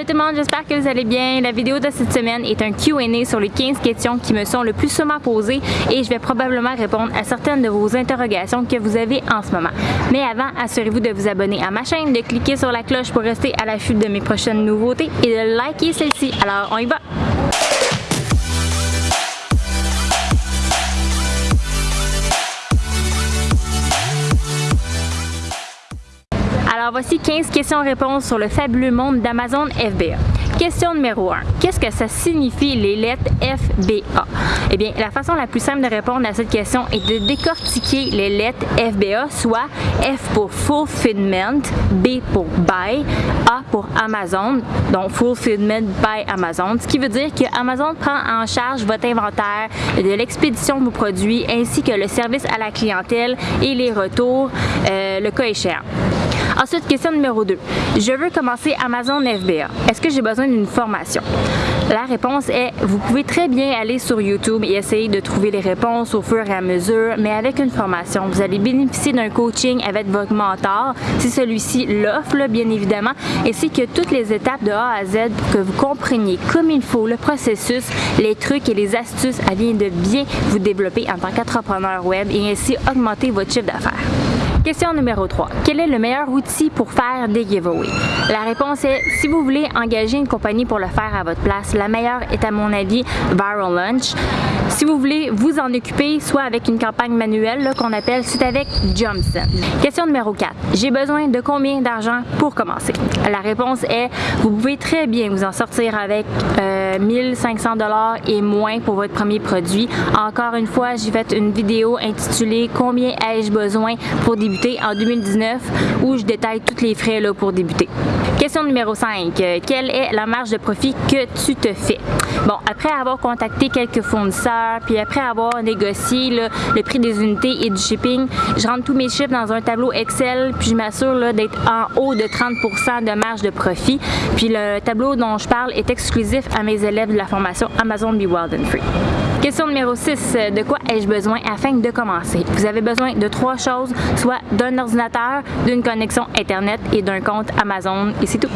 Salut tout le monde, j'espère que vous allez bien. La vidéo de cette semaine est un Q&A sur les 15 questions qui me sont le plus souvent posées et je vais probablement répondre à certaines de vos interrogations que vous avez en ce moment. Mais avant, assurez-vous de vous abonner à ma chaîne, de cliquer sur la cloche pour rester à l'affût de mes prochaines nouveautés et de liker celle-ci. Alors, on y va! Voici 15 questions-réponses sur le fabuleux monde d'Amazon FBA. Question numéro 1. Qu'est-ce que ça signifie les lettres FBA? Eh bien, la façon la plus simple de répondre à cette question est de décortiquer les lettres FBA, soit F pour Fulfillment, B pour Buy, A pour Amazon, donc Fulfillment by Amazon, ce qui veut dire que Amazon prend en charge votre inventaire, de l'expédition de vos produits, ainsi que le service à la clientèle et les retours, euh, le cas échéant. Ensuite, question numéro 2. Je veux commencer Amazon FBA. Est-ce que j'ai besoin d'une formation? La réponse est, vous pouvez très bien aller sur YouTube et essayer de trouver les réponses au fur et à mesure, mais avec une formation, vous allez bénéficier d'un coaching avec votre mentor, si celui-ci l'offre, bien évidemment, ainsi que toutes les étapes de A à Z que vous compreniez comme il faut le processus, les trucs et les astuces afin de bien vous développer en tant qu'entrepreneur web et ainsi augmenter votre chiffre d'affaires. Question numéro 3. Quel est le meilleur outil pour faire des giveaways? La réponse est, si vous voulez engager une compagnie pour le faire à votre place, la meilleure est à mon avis Viral Lunch. Si vous voulez vous en occuper, soit avec une campagne manuelle qu'on appelle, c'est avec Johnson. Question numéro 4. J'ai besoin de combien d'argent pour commencer? La réponse est, vous pouvez très bien vous en sortir avec euh, 1500 dollars et moins pour votre premier produit. Encore une fois, j'ai fait une vidéo intitulée Combien ai-je besoin pour débuter en 2019 où je détaille tous les frais là, pour débuter. Question numéro 5. Quelle est la marge de profit que tu te fais? Bon, après avoir contacté quelques fournisseurs, puis après avoir négocié le prix des unités et du shipping, je rentre tous mes chiffres dans un tableau Excel, puis je m'assure d'être en haut de 30% de marge de profit. Puis le tableau dont je parle est exclusif à mes élèves de la formation Amazon Be Wild and Free. Question numéro 6. De quoi ai-je besoin afin de commencer? Vous avez besoin de trois choses, soit d'un ordinateur, d'une connexion Internet et d'un compte Amazon et c'est tout.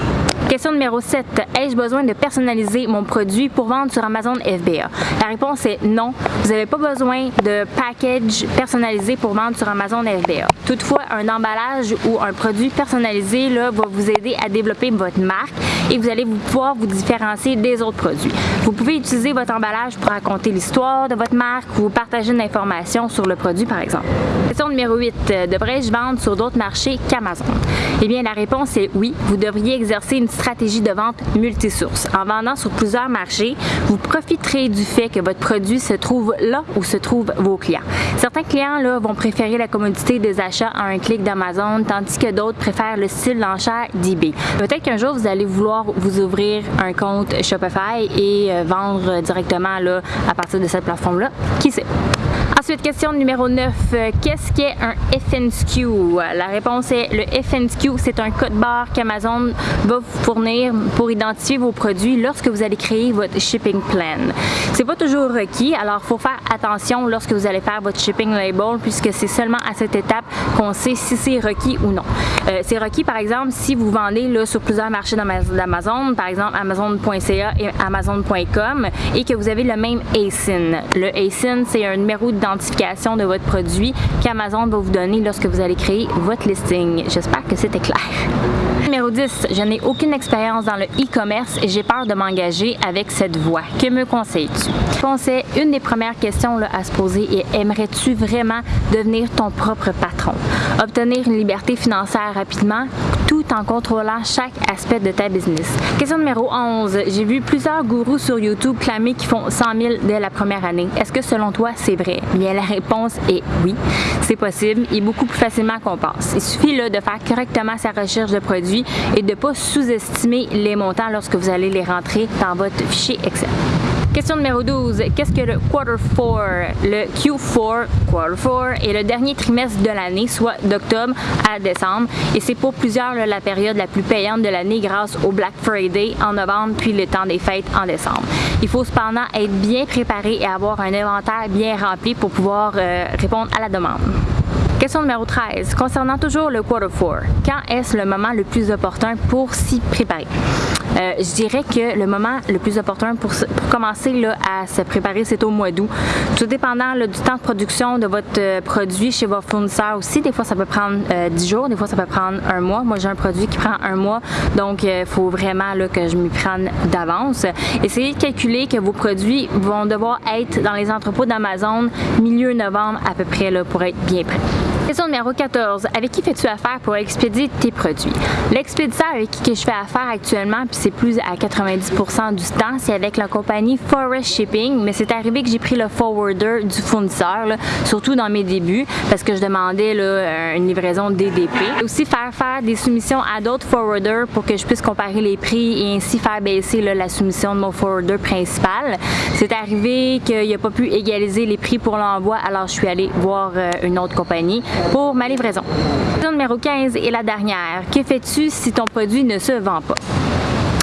Question numéro 7. Ai-je besoin de personnaliser mon produit pour vendre sur Amazon FBA? La réponse est non. Vous n'avez pas besoin de package personnalisé pour vendre sur Amazon FBA. Toutefois, un emballage ou un produit personnalisé là, va vous aider à développer votre marque et vous allez pouvoir vous différencier des autres produits. Vous pouvez utiliser votre emballage pour raconter l'histoire de votre marque ou partager une information sur le produit par exemple. Question numéro 8. Devrais-je vendre sur d'autres marchés qu'Amazon? Eh bien, la réponse est oui. Vous devriez exercer une stratégie de vente multisource. En vendant sur plusieurs marchés, vous profiterez du fait que votre produit se trouve là où se trouvent vos clients. Certains clients là, vont préférer la commodité des achats à un clic d'Amazon, tandis que d'autres préfèrent le style d'enchère d'eBay. Peut-être qu'un jour, vous allez vouloir vous ouvrir un compte Shopify et euh, vendre directement là, à partir de cette plateforme-là. Qui sait? Ensuite, question numéro 9. Qu'est-ce qu'est un FNSQ? La réponse est le FNSQ, c'est un code barre qu'Amazon va vous fournir pour identifier vos produits lorsque vous allez créer votre shipping plan. C'est pas toujours requis, alors faut faire attention lorsque vous allez faire votre shipping label puisque c'est seulement à cette étape qu'on sait si c'est requis ou non. Euh, c'est requis par exemple si vous vendez là, sur plusieurs marchés d'Amazon, par exemple Amazon.ca et Amazon.com et que vous avez le même ASIN. Le ASIN, c'est un numéro d'identification de votre produit qu'Amazon va vous donner lorsque vous allez créer votre listing. J'espère que c'était clair. Numéro 10, je n'ai aucune expérience dans le e-commerce et j'ai peur de m'engager avec cette voie. Que me conseilles-tu? Pensais une des premières questions à se poser est aimerais-tu vraiment devenir ton propre patron? Obtenir une liberté financière rapidement en contrôlant chaque aspect de ta business. Question numéro 11. J'ai vu plusieurs gourous sur YouTube clamer qu'ils font 100 000 dès la première année. Est-ce que selon toi, c'est vrai? Bien, la réponse est oui. C'est possible et beaucoup plus facilement qu'on pense. Il suffit là, de faire correctement sa recherche de produits et de ne pas sous-estimer les montants lorsque vous allez les rentrer dans votre fichier Excel. Question numéro 12. Qu'est-ce que le Quarter 4? Le Q4, Quarter 4, est le dernier trimestre de l'année, soit d'octobre à décembre. Et c'est pour plusieurs la période la plus payante de l'année grâce au Black Friday en novembre puis le temps des fêtes en décembre. Il faut cependant être bien préparé et avoir un inventaire bien rempli pour pouvoir euh, répondre à la demande. Question numéro 13. Concernant toujours le quarter four, quand est-ce le moment le plus opportun pour s'y préparer? Euh, je dirais que le moment le plus opportun pour, commencer là, à se préparer, c'est au mois d'août. Tout dépendant du temps de production de votre euh, produit chez vos fournisseurs aussi. Des fois, ça peut prendre 10 euh, jours, des fois, ça peut prendre un mois. Moi, j'ai un produit qui prend un mois, donc il faut vraiment que je m'y prenne d'avance. Essayez de calculer que vos produits vont devoir être dans les entrepôts d'Amazon milieu novembre à peu près pour être bien prêts. Question numéro 14. Avec qui fais-tu affaire pour expédier tes produits? L'expéditeur avec qui je fais affaire actuellement, puis c'est plus à 90% du temps, c'est avec la compagnie Forest Shipping, mais c'est arrivé que j'ai pris le forwarder du fournisseur, surtout dans mes débuts, parce que je demandais là, une livraison DDP. Aussi faire faire des soumissions à d'autres forwarders pour que je puisse comparer les prix et ainsi faire baisser la soumission de mon forwarder principal. C'est arrivé qu'il n'a pas pu égaliser les prix pour l'envoi, alors je suis allée voir euh, une autre compagnie pour ma livraison. Question numéro 15 et la dernière. Que fais-tu si ton produit ne se vend pas?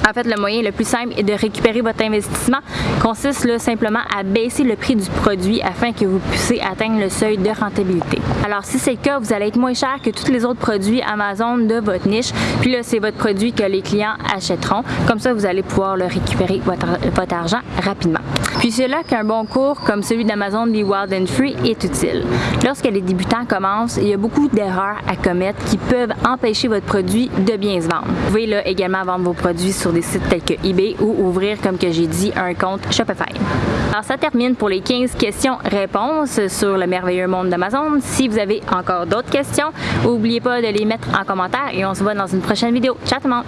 En fait, le moyen le plus simple est de récupérer votre investissement consiste simplement à baisser le prix du produit afin que vous puissiez atteindre le seuil de rentabilité. Alors, si c'est le cas, vous allez être moins cher que tous les autres produits Amazon de votre niche. Puis là, c'est votre produit que les clients achèteront. Comme ça, vous allez pouvoir le récupérer votre argent rapidement. Puis c'est là qu'un bon cours comme celui d'Amazon Be Wild Free est utile. Lorsque les débutants commencent, il y a beaucoup d'erreurs à commettre qui peuvent empêcher votre produit de bien se vendre. Vous pouvez également vendre vos produits sur des sites tels que eBay ou ouvrir, comme que j'ai dit, un compte Shopify. Alors ça termine pour les 15 questions-réponses sur le merveilleux monde d'Amazon. Si vous avez encore d'autres questions, n'oubliez pas de les mettre en commentaire et on se voit dans une prochaine vidéo. Ciao tout le monde!